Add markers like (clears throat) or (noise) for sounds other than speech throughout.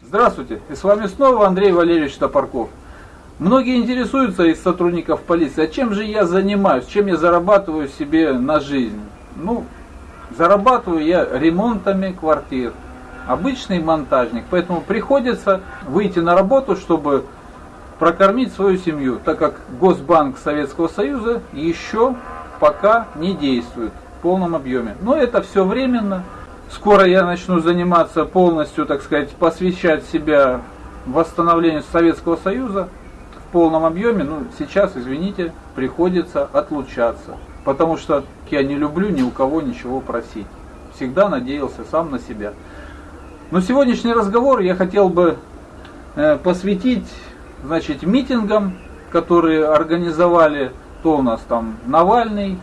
Здравствуйте, и с вами снова Андрей Валерьевич Топорков. Многие интересуются из сотрудников полиции, а чем же я занимаюсь, чем я зарабатываю себе на жизнь? Ну, зарабатываю я ремонтами квартир, обычный монтажник, поэтому приходится выйти на работу, чтобы прокормить свою семью, так как Госбанк Советского Союза еще пока не действует в полном объеме. Но это все временно. Скоро я начну заниматься полностью, так сказать, посвящать себя восстановлению Советского Союза в полном объеме. Ну, сейчас, извините, приходится отлучаться. Потому что я не люблю ни у кого ничего просить. Всегда надеялся сам на себя. Но сегодняшний разговор я хотел бы э, посвятить значит, митингам, которые организовали, то у нас там Навальный,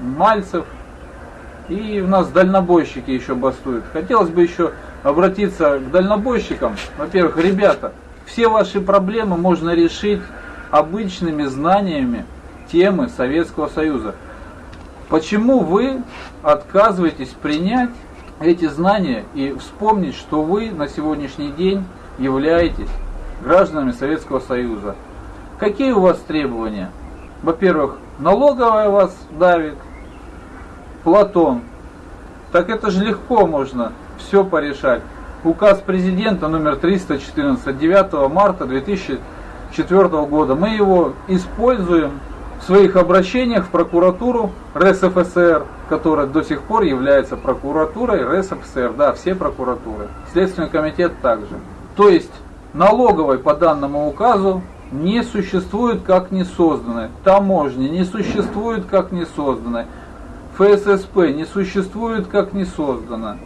Мальцев, и у нас дальнобойщики еще бастуют. Хотелось бы еще обратиться к дальнобойщикам. Во-первых, ребята, все ваши проблемы можно решить обычными знаниями темы Советского Союза. Почему вы отказываетесь принять эти знания и вспомнить, что вы на сегодняшний день являетесь гражданами Советского Союза. Какие у вас требования? Во-первых, налоговая вас давит. Платон. Так это же легко можно все порешать. Указ президента номер 314 9 марта 2004 года. Мы его используем в своих обращениях в прокуратуру РСФСР, которая до сих пор является прокуратурой РСФСР. Да, все прокуратуры. Следственный комитет также. То есть налоговой по данному указу не существует как не созданной, таможни не существует как не созданной, ФССП не существует как не создана.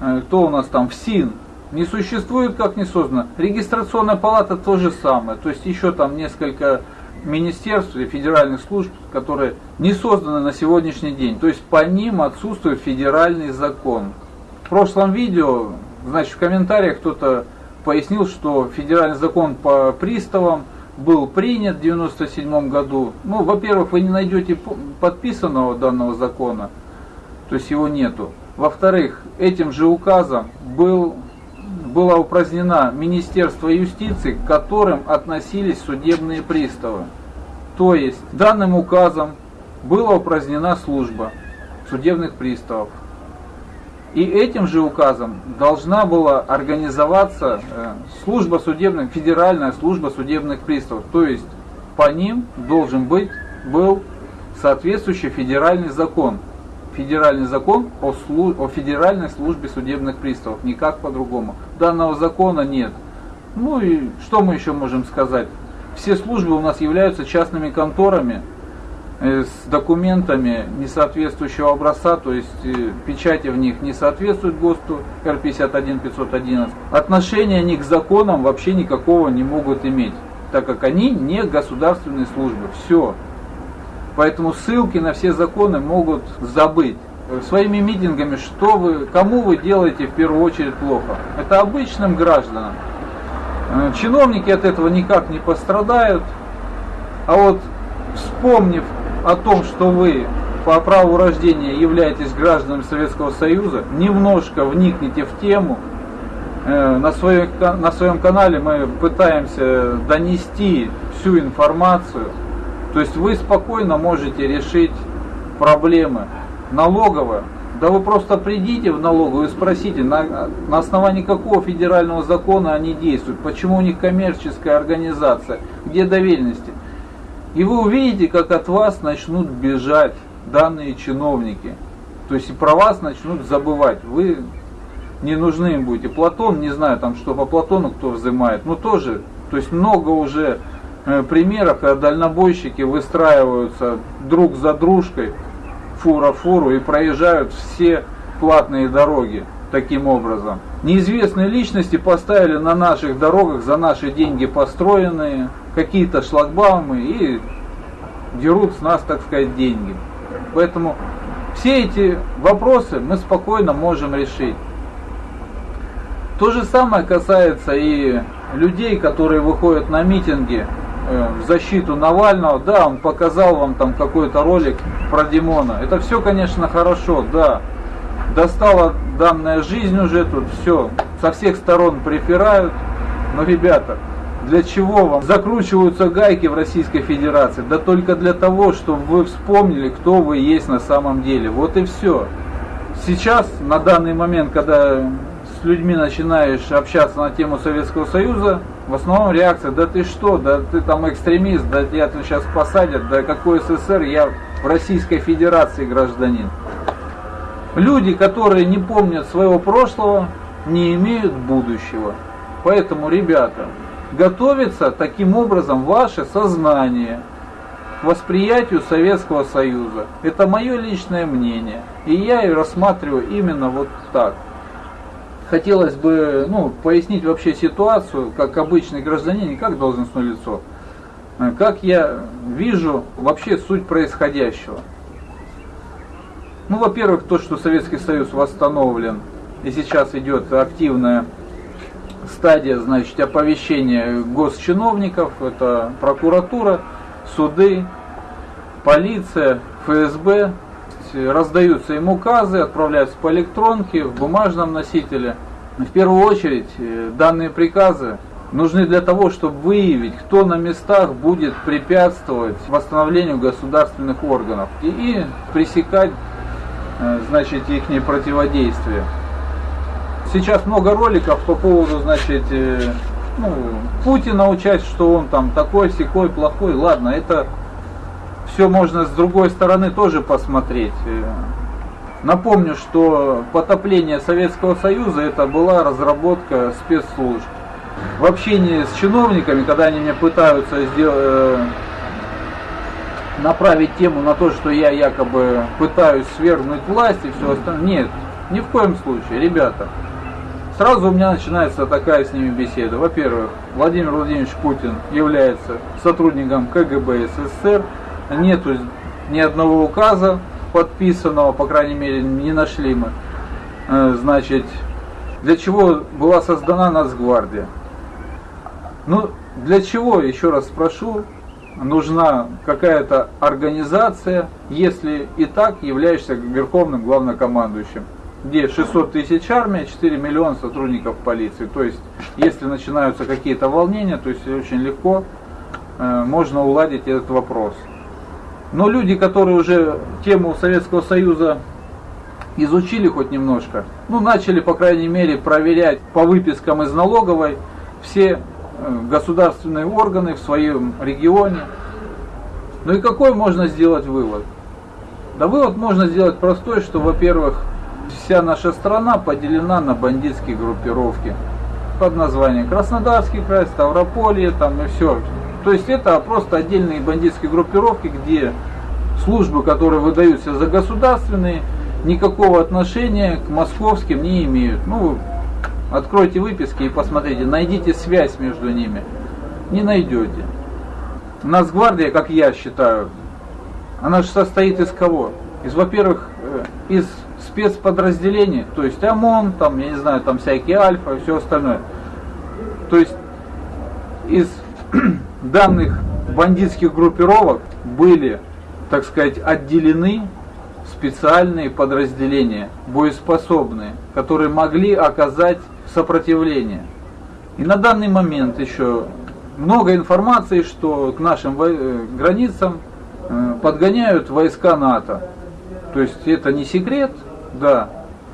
Э, кто у нас там? ФСИН не существует как не создана. Регистрационная палата то же самое. То есть еще там несколько министерств или федеральных служб, которые не созданы на сегодняшний день. То есть по ним отсутствует федеральный закон. В прошлом видео, значит, в комментариях кто-то пояснил, что федеральный закон по приставам был принят в 1997 году. Ну, во-первых, вы не найдете подписанного данного закона, то есть его нету. Во-вторых, этим же указом был, была упразднена Министерство юстиции, к которым относились судебные приставы. То есть данным указом была упразднена служба судебных приставов. И этим же указом должна была организоваться э, служба судебных, федеральная служба судебных приставов. То есть по ним должен быть, был соответствующий федеральный закон. Федеральный закон о, слу, о федеральной службе судебных приставов, никак по-другому. Данного закона нет. Ну и что мы еще можем сказать? Все службы у нас являются частными конторами, с документами несоответствующего образца, то есть э, печати в них не соответствуют ГОСТу Р-51-511, отношения они к законам вообще никакого не могут иметь, так как они не государственные службы. Все. Поэтому ссылки на все законы могут забыть. Своими митингами, что вы, кому вы делаете в первую очередь плохо? Это обычным гражданам. Э, чиновники от этого никак не пострадают. А вот вспомнив о том, что вы по праву рождения являетесь гражданами Советского Союза, немножко вникните в тему. Э, на своем, на своем канале мы пытаемся донести всю информацию. То есть вы спокойно можете решить проблемы. Налоговая, да вы просто придите в налоговую и спросите, на, на основании какого федерального закона они действуют, почему у них коммерческая организация, где доверенности. И вы увидите, как от вас начнут бежать данные чиновники. То есть и про вас начнут забывать. Вы не нужны им будете. Платон, не знаю, там что по Платону кто взимает, но тоже, то есть много уже э, примеров, когда дальнобойщики выстраиваются друг за дружкой, фура фуру, и проезжают все платные дороги таким образом. Неизвестные личности поставили на наших дорогах за наши деньги построенные какие-то шлагбаумы и дерут с нас, так сказать, деньги. Поэтому все эти вопросы мы спокойно можем решить. То же самое касается и людей, которые выходят на митинги э, в защиту Навального, да, он показал вам там какой-то ролик про Димона. Это все, конечно, хорошо, да. Достала данная жизнь уже тут, все, со всех сторон припирают. Но, ребята, для чего вам закручиваются гайки в Российской Федерации? Да только для того, чтобы вы вспомнили, кто вы есть на самом деле. Вот и все. Сейчас, на данный момент, когда с людьми начинаешь общаться на тему Советского Союза, в основном реакция, да ты что, да ты там экстремист, да тебя тут сейчас посадят, да какой СССР, я в Российской Федерации гражданин. Люди, которые не помнят своего прошлого, не имеют будущего. Поэтому, ребята, готовится таким образом ваше сознание к восприятию Советского Союза. Это мое личное мнение. И я ее рассматриваю именно вот так. Хотелось бы ну, пояснить вообще ситуацию, как обычный гражданин, и как должностное лицо. Как я вижу вообще суть происходящего. Ну, во-первых, то, что Советский Союз восстановлен, и сейчас идет активная стадия, значит, оповещения госчиновников, это прокуратура, суды, полиция, ФСБ, раздаются им указы, отправляются по электронке, в бумажном носителе. В первую очередь, э, данные приказы нужны для того, чтобы выявить, кто на местах будет препятствовать восстановлению государственных органов и, и пресекать э, значит, их противодействие. Сейчас много роликов по поводу, значит, э, ну, Путина учать, что он там такой, секой, плохой. Ладно, это все можно с другой стороны тоже посмотреть. Э, напомню, что потопление Советского Союза это была разработка спецслужб. В общении с чиновниками, когда они меня пытаются сделать, э, направить тему на то, что я якобы пытаюсь свергнуть власть и все остальное, нет, ни в коем случае, ребята. Сразу у меня начинается такая с ними беседа. Во-первых, Владимир Владимирович Путин является сотрудником КГБ СССР. Нету ни одного указа подписанного, по крайней мере, не нашли мы. Э, значит, для чего была создана Нацгвардия? Ну, для чего, еще раз спрошу, нужна какая-то организация, если и так являешься верховным главнокомандующим? Где 600 тысяч армия, 4 миллиона сотрудников полиции. То есть, если начинаются какие-то волнения, то есть очень легко э, можно уладить этот вопрос. Но люди, которые уже тему Советского Союза изучили хоть немножко, ну, начали, по крайней мере, проверять по выпискам из налоговой все э, государственные органы в своем регионе. Ну и какой можно сделать вывод? Да вывод можно сделать простой, что, во-первых, Вся наша страна поделена на бандитские группировки под названием Краснодарский край, Ставрополье, там и все. То есть это просто отдельные бандитские группировки, где службы, которые выдаются за государственные, никакого отношения к московским не имеют. Ну, откройте выписки и посмотрите, найдите связь между ними. Не найдете. Нацгвардия, как я считаю, она же состоит из кого? Из, во-первых, э, из спецподразделений, то есть ОМОН, там, я не знаю, там всякие Альфа и все остальное. То есть из (clears throat) данных бандитских группировок были, так сказать, отделены специальные подразделения, боеспособные, которые могли оказать сопротивление. И на данный момент еще много информации, что к нашим э, границам э, подгоняют войска НАТО. То есть это не секрет, да.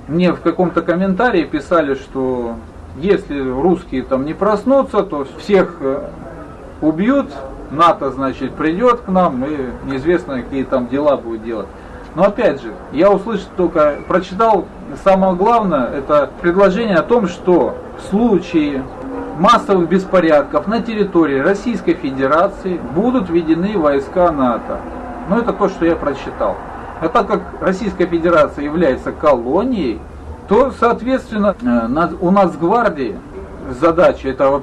Мне в каком-то комментарии писали, что если русские там не проснутся, то всех э, убьют, НАТО, значит, придет к нам, и неизвестно, какие там дела будет делать. Но опять же, я услышал только, прочитал самое главное, это предложение о том, что в случае массовых беспорядков на территории Российской Федерации будут введены войска НАТО. Но это то, что я прочитал. А так как Российская Федерация является колонией, то, соответственно, э, у нас гвардии задача это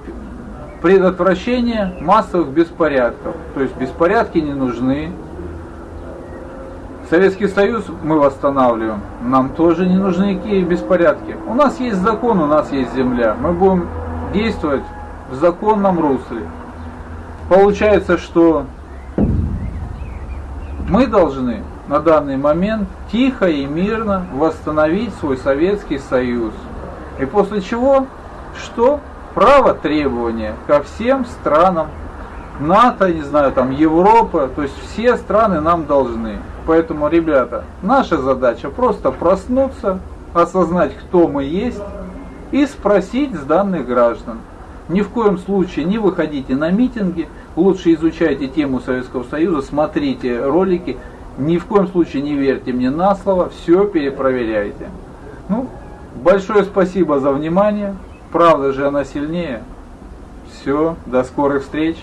предотвращение массовых беспорядков. То есть беспорядки не нужны. Советский Союз мы восстанавливаем, нам тоже не нужны никакие беспорядки. У нас есть закон, у нас есть земля. Мы будем действовать в законном русле. получается, что мы должны на данный момент тихо и мирно восстановить свой Советский Союз. И после чего, что? Право требования ко всем странам НАТО, не знаю, там Европа, то есть все страны нам должны. Поэтому, ребята, наша задача просто проснуться, осознать, кто мы есть, и спросить с данных граждан. Ни в коем случае не выходите на митинги, лучше изучайте тему Советского Союза, смотрите ролики, ни в коем случае не верьте мне на слово, все перепроверяйте. Ну, большое спасибо за внимание, правда же она сильнее. Все, до скорых встреч.